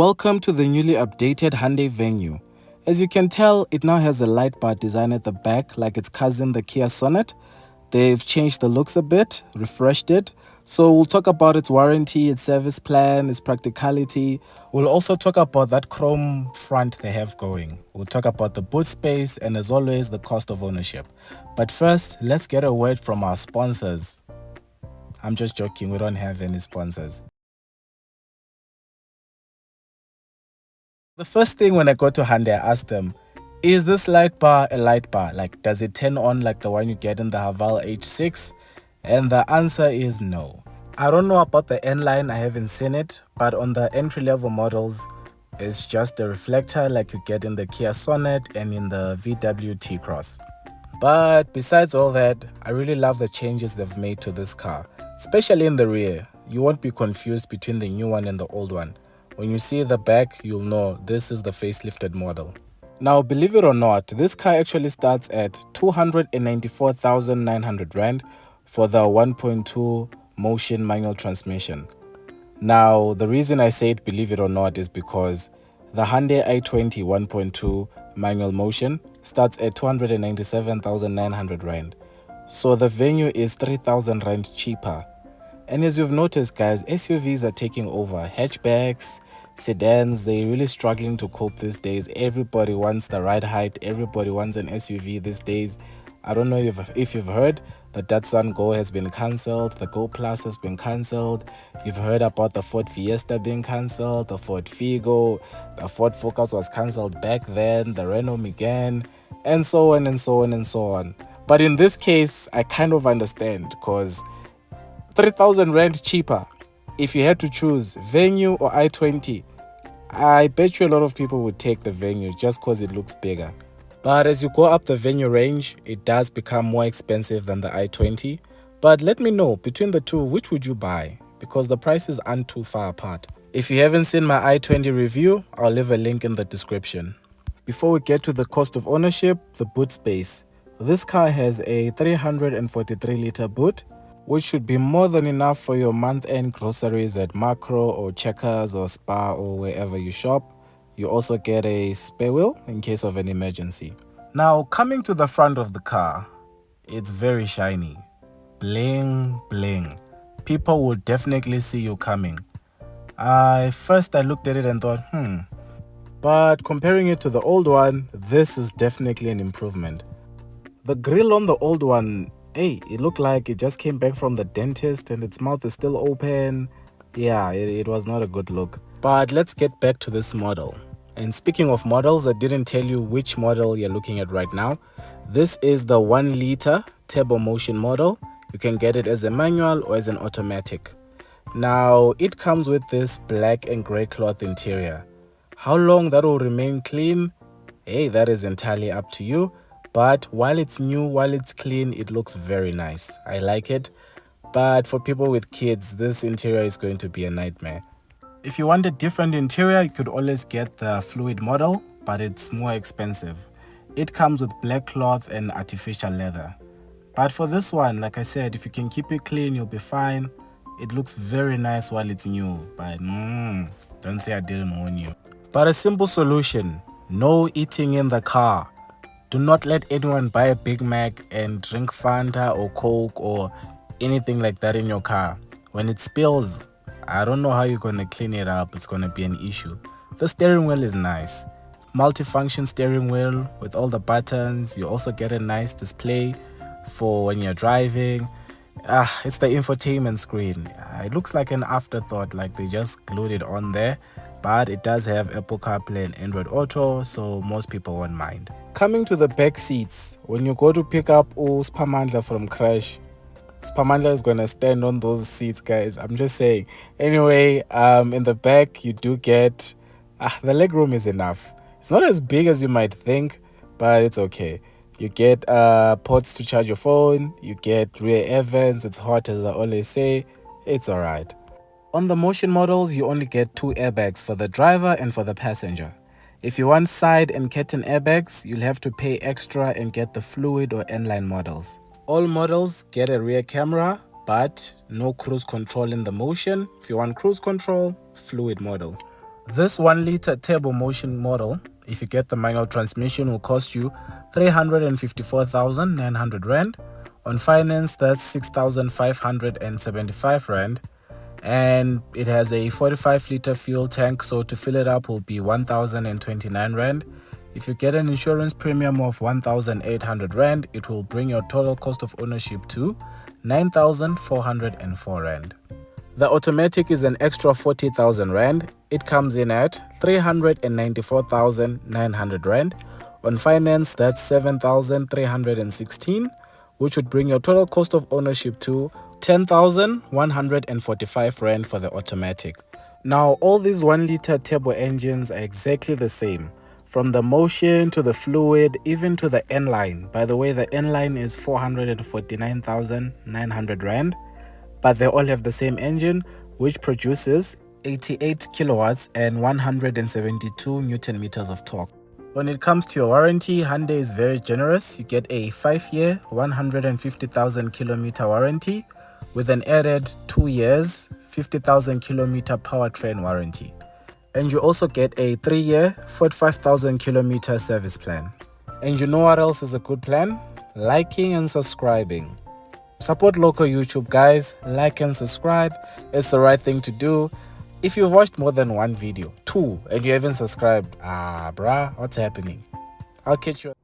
Welcome to the newly updated Hyundai Venue. As you can tell, it now has a light bar design at the back like its cousin the Kia Sonet. They've changed the looks a bit, refreshed it. So we'll talk about its warranty, its service plan, its practicality. We'll also talk about that chrome front they have going. We'll talk about the boot space and as always the cost of ownership. But first, let's get a word from our sponsors. I'm just joking, we don't have any sponsors. The first thing when I go to Hyundai, I ask them, is this light bar a light bar? Like, does it turn on like the one you get in the Haval H6? And the answer is no. I don't know about the N-Line, I haven't seen it, but on the entry-level models, it's just a reflector like you get in the Kia Sonet and in the VW T-Cross. But besides all that, I really love the changes they've made to this car, especially in the rear. You won't be confused between the new one and the old one. When you see the back, you'll know this is the facelifted model. Now, believe it or not, this car actually starts at 294,900 Rand for the 1.2 motion manual transmission. Now, the reason I say it, believe it or not, is because the Hyundai i20 1.2 manual motion starts at 297,900 Rand. So the venue is 3,000 Rand cheaper. And as you've noticed, guys, SUVs are taking over. Hatchbacks, sedans they're really struggling to cope these days. Everybody wants the right height everybody wants an suv these days. I don't know if, if you've heard the datsun go has been cancelled the go plus has been cancelled. You've heard about the ford fiesta being cancelled the ford figo the ford focus was cancelled back then the renault megane and so on and so on and so on. But in this case i kind of understand because 3000 rand cheaper if you had to choose venue or i20 I bet you a lot of people would take the venue just because it looks bigger. But as you go up the venue range, it does become more expensive than the i20. But let me know, between the two, which would you buy? Because the prices aren't too far apart. If you haven't seen my i20 review, I'll leave a link in the description. Before we get to the cost of ownership, the boot space. This car has a 343 litre boot which should be more than enough for your month-end groceries at Makro or Checkers or Spar or wherever you shop. You also get a spare wheel in case of an emergency. Now, coming to the front of the car, it's very shiny. Bling, bling. People will definitely see you coming. I first I looked at it and thought, hmm. But comparing it to the old one, this is definitely an improvement. The grill on the old one hey it looked like it just came back from the dentist and its mouth is still open. Yeah it, it was not a good look. But let's get back to this model. And speaking of models i didn't tell you which model you're looking at right now. This is the one liter turbo motion model. You can get it as a manual or as an automatic. Now it comes with this black and gray cloth interior. How long that will remain clean? Hey that is entirely up to you but while it's new while it's clean it looks very nice. I like it. But for people with kids this interior is going to be a nightmare. If you want a different interior you could always get the fluid model but it's more expensive. It comes with black cloth and artificial leather. But for this one like i said if you can keep it clean you'll be fine. It looks very nice while it's new but mm, don't say i didn't warn you. But a simple solution no eating in the car do not let anyone buy a Big Mac and drink Fanta or Coke or anything like that in your car. When it spills, I don't know how you're going to clean it up. It's going to be an issue. The steering wheel is nice. Multifunction steering wheel with all the buttons. You also get a nice display for when you're driving. Ah, it's the infotainment screen. It looks like an afterthought, like they just glued it on there but it does have Apple CarPlay and Android Auto, so most people won't mind. Coming to the back seats, when you go to pick up Spamandla from Crash, Spamandla is gonna stand on those seats, guys. I'm just saying. Anyway, um, in the back you do get ah, the leg room is enough. It's not as big as you might think, but it's okay. You get uh, ports to charge your phone. You get rear air vents. It's hot, as I always say. It's alright. On the motion models, you only get two airbags for the driver and for the passenger. If you want side and curtain airbags, you'll have to pay extra and get the fluid or N-line models. All models get a rear camera, but no cruise control in the motion. If you want cruise control, fluid model. This 1 liter turbo motion model, if you get the manual transmission, will cost you 354,900 Rand. On finance, that's 6,575 Rand. And it has a 45 liter fuel tank, so to fill it up will be 1,029 Rand. If you get an insurance premium of 1,800 Rand, it will bring your total cost of ownership to 9,404 Rand. The automatic is an extra 40,000 Rand. It comes in at 394,900 Rand. On finance, that's 7,316, which would bring your total cost of ownership to 10,145 Rand for the automatic. Now, all these 1 liter turbo engines are exactly the same. From the motion to the fluid, even to the N line. By the way, the N line is 449,900 Rand, but they all have the same engine, which produces 88 kilowatts and 172 newton meters of torque. When it comes to your warranty, Hyundai is very generous. You get a 5-year, 150,000 kilometer warranty with an added 2 years, 50,000 kilometer powertrain warranty and you also get a 3-year 45,000 kilometer service plan. And you know what else is a good plan? Liking and subscribing. Support local YouTube guys, like and subscribe, it's the right thing to do. If you've watched more than one video, two, and you haven't subscribed, ah bruh, what's happening? I'll catch you